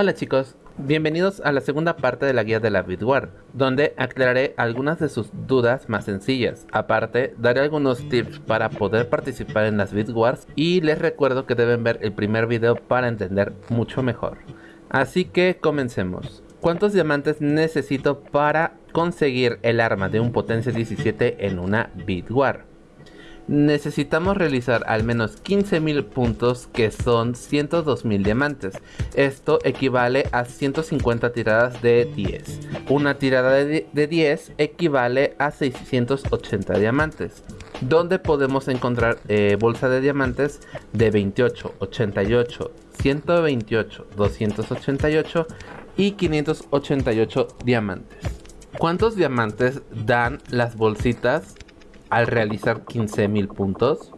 Hola chicos, bienvenidos a la segunda parte de la guía de la Bitwar, donde aclararé algunas de sus dudas más sencillas. Aparte, daré algunos tips para poder participar en las Bitwars y les recuerdo que deben ver el primer video para entender mucho mejor. Así que comencemos. ¿Cuántos diamantes necesito para conseguir el arma de un potencia 17 en una Bitwar? Necesitamos realizar al menos 15.000 puntos que son 102.000 diamantes. Esto equivale a 150 tiradas de 10. Una tirada de, 10 equivale a 680 diamantes. Donde podemos encontrar eh, bolsa de diamantes de 28, 88, 128, 288 y 588 diamantes. ¿Cuántos diamantes dan las bolsitas al realizar 15.000 puntos?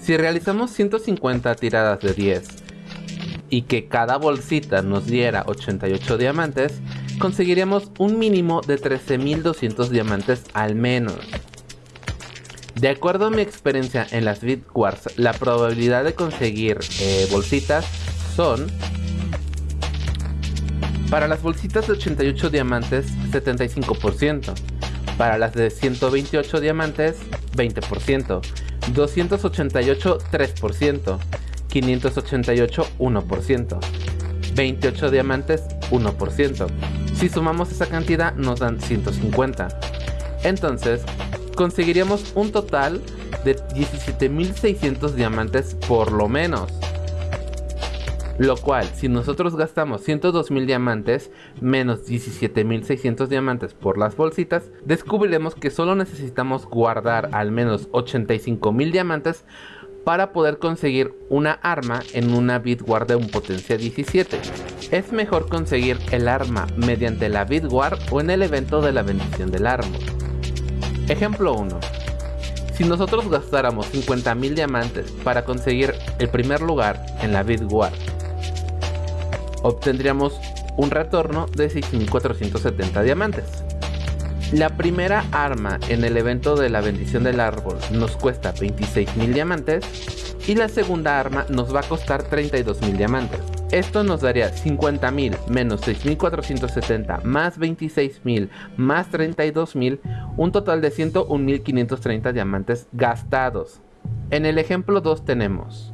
Si realizamos 150 tiradas de 10 y que cada bolsita nos diera 88 diamantes, conseguiríamos un mínimo de 13.200 diamantes al menos. De acuerdo a mi experiencia en las Bitwars, la probabilidad de conseguir eh, bolsitas son para las bolsitas de 88 diamantes 75%, para las de 128 diamantes, 20%. 288, 3%. 588, 1%. 28 diamantes, 1%. Si sumamos esa cantidad nos dan 150. Entonces, conseguiríamos un total de 17.600 diamantes por lo menos. Lo cual, si nosotros gastamos 102.000 diamantes menos 17.600 diamantes por las bolsitas, descubriremos que solo necesitamos guardar al menos 85.000 diamantes para poder conseguir una arma en una Bitwar de un potencia 17. Es mejor conseguir el arma mediante la Bitwar o en el evento de la bendición del árbol. Ejemplo 1. Si nosotros gastáramos 50.000 diamantes para conseguir el primer lugar en la Bitwar obtendríamos un retorno de 6.470 diamantes. La primera arma en el evento de la bendición del árbol nos cuesta 26.000 diamantes y la segunda arma nos va a costar 32.000 diamantes. Esto nos daría 50.000 menos 6.470 más 26.000 más 32.000, un total de 101.530 diamantes gastados. En el ejemplo 2 tenemos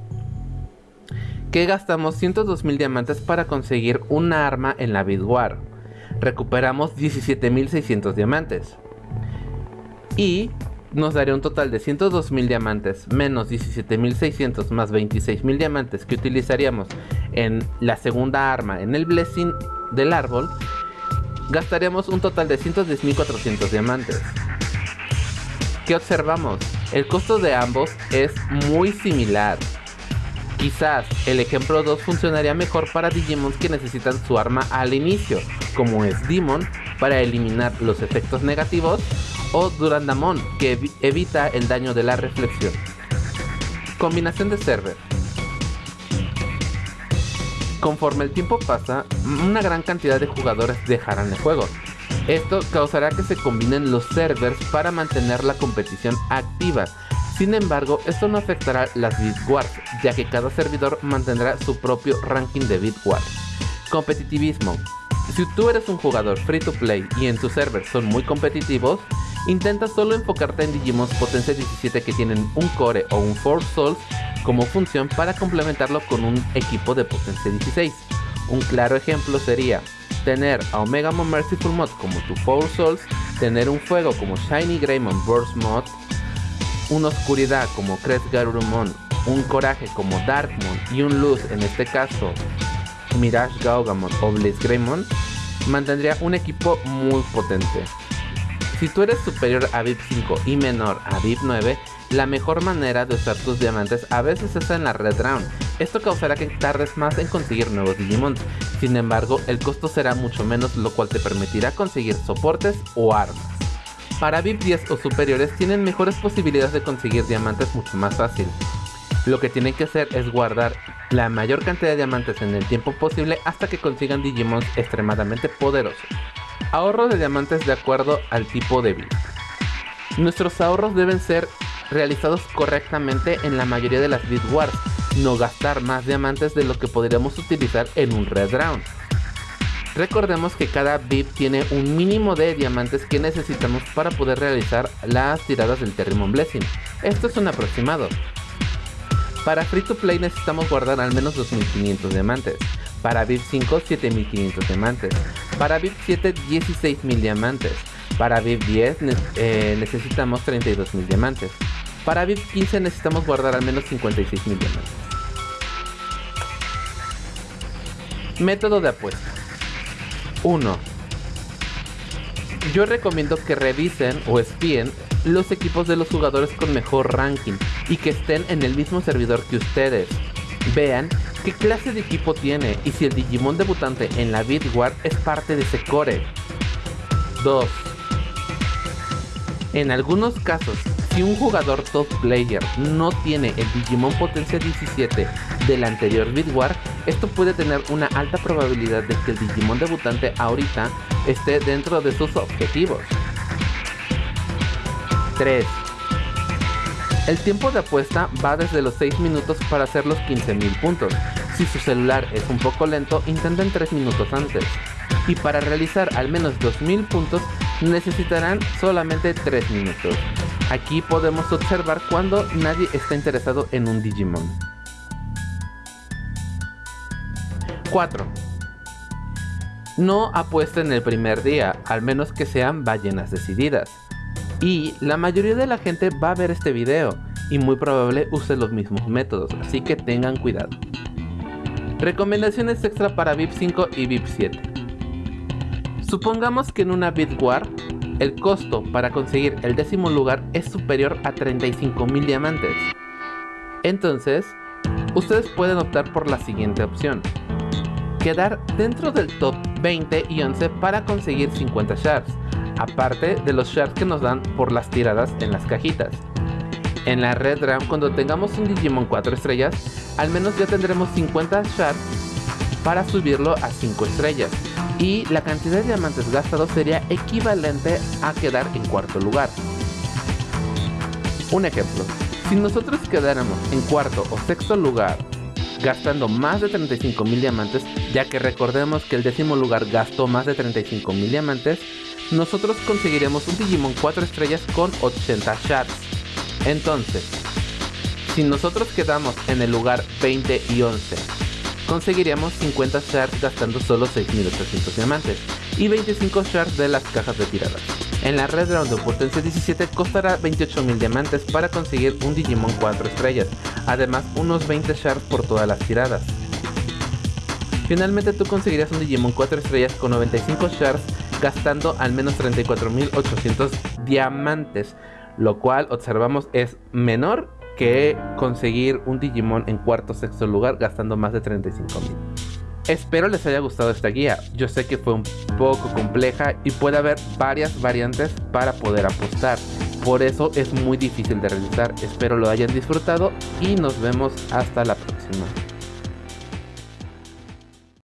que gastamos 102.000 diamantes para conseguir una arma en la Bidwar. Recuperamos 17.600 diamantes. Y nos daría un total de 102.000 diamantes menos 17.600 más 26.000 diamantes que utilizaríamos en la segunda arma en el Blessing del árbol. Gastaríamos un total de 110.400 diamantes. ¿Qué observamos? El costo de ambos es muy similar. Quizás el ejemplo 2 funcionaría mejor para Digimons que necesitan su arma al inicio, como es Demon para eliminar los efectos negativos o Durandamon que evita el daño de la reflexión. Combinación de server. Conforme el tiempo pasa, una gran cantidad de jugadores dejarán el juego. Esto causará que se combinen los servers para mantener la competición activa sin embargo, esto no afectará las Bitwars, ya que cada servidor mantendrá su propio ranking de Bitwars. Competitivismo. Si tú eres un jugador free to play y en tu server son muy competitivos, intenta solo enfocarte en Digimons Potencia 17 que tienen un core o un Force Souls como función para complementarlo con un equipo de Potencia 16. Un claro ejemplo sería tener a Omegamon Merciful Mod como tu Force Souls, tener un fuego como Shiny Greymon Burst Mod, una oscuridad como Crest Garurumon, un coraje como Darkmon y un luz, en este caso Mirage Gaugamon o Blaze Greymon, mantendría un equipo muy potente. Si tú eres superior a VIP 5 y menor a VIP 9, la mejor manera de usar tus diamantes a veces es en la Red Round. Esto causará que tardes más en conseguir nuevos Digimon. Sin embargo, el costo será mucho menos, lo cual te permitirá conseguir soportes o armas. Para VIP 10 o superiores tienen mejores posibilidades de conseguir diamantes mucho más fácil. Lo que tienen que hacer es guardar la mayor cantidad de diamantes en el tiempo posible hasta que consigan Digimons extremadamente poderosos. Ahorro de diamantes de acuerdo al tipo de vida. Nuestros ahorros deben ser realizados correctamente en la mayoría de las Bit Wars, no gastar más diamantes de lo que podríamos utilizar en un Red Round. Recordemos que cada VIP tiene un mínimo de diamantes que necesitamos para poder realizar las tiradas del Terrimon Blessing. Esto es un aproximado. Para Free to Play necesitamos guardar al menos 2500 diamantes. Para VIP 5 7500 diamantes. Para VIP 7 16000 diamantes. Para VIP 10 eh, necesitamos 32000 diamantes. Para VIP 15 necesitamos guardar al menos 56000 diamantes. Método de apuesta. 1. Yo recomiendo que revisen o espíen los equipos de los jugadores con mejor ranking y que estén en el mismo servidor que ustedes. Vean qué clase de equipo tiene y si el Digimon debutante en la Bitwar es parte de ese core. 2. En algunos casos, si un jugador top player no tiene el Digimon Potencia 17 del anterior Bitwar, esto puede tener una alta probabilidad de que el Digimon debutante ahorita esté dentro de sus objetivos. 3. El tiempo de apuesta va desde los 6 minutos para hacer los 15.000 puntos. Si su celular es un poco lento, intenten 3 minutos antes. Y para realizar al menos 2.000 puntos necesitarán solamente 3 minutos. Aquí podemos observar cuando nadie está interesado en un Digimon. 4. No apuesten el primer día, al menos que sean ballenas decididas. Y la mayoría de la gente va a ver este video y muy probable use los mismos métodos, así que tengan cuidado. Recomendaciones extra para VIP 5 y VIP 7. Supongamos que en una War el costo para conseguir el décimo lugar es superior a 35.000 diamantes. Entonces, ustedes pueden optar por la siguiente opción. Quedar dentro del top 20 y 11 para conseguir 50 shards, aparte de los shards que nos dan por las tiradas en las cajitas. En la Red Round cuando tengamos un Digimon 4 estrellas, al menos ya tendremos 50 shards para subirlo a 5 estrellas y la cantidad de diamantes gastados sería equivalente a quedar en cuarto lugar. Un ejemplo, si nosotros quedáramos en cuarto o sexto lugar gastando más de 35 mil diamantes, ya que recordemos que el décimo lugar gastó más de 35 mil diamantes, nosotros conseguiremos un Digimon 4 estrellas con 80 shards. Entonces, si nosotros quedamos en el lugar 20 y 11 conseguiríamos 50 shards gastando solo 6800 diamantes y 25 shards de las cajas retiradas. En la red round de potencia 17 costará 28.000 diamantes para conseguir un Digimon 4 estrellas, además unos 20 shards por todas las tiradas. Finalmente tú conseguirías un Digimon 4 estrellas con 95 shards gastando al menos 34.800 diamantes, lo cual observamos es menor que conseguir un Digimon en cuarto o sexto lugar gastando más de 35 mil. Espero les haya gustado esta guía, yo sé que fue un poco compleja y puede haber varias variantes para poder apostar, por eso es muy difícil de realizar, espero lo hayan disfrutado y nos vemos hasta la próxima.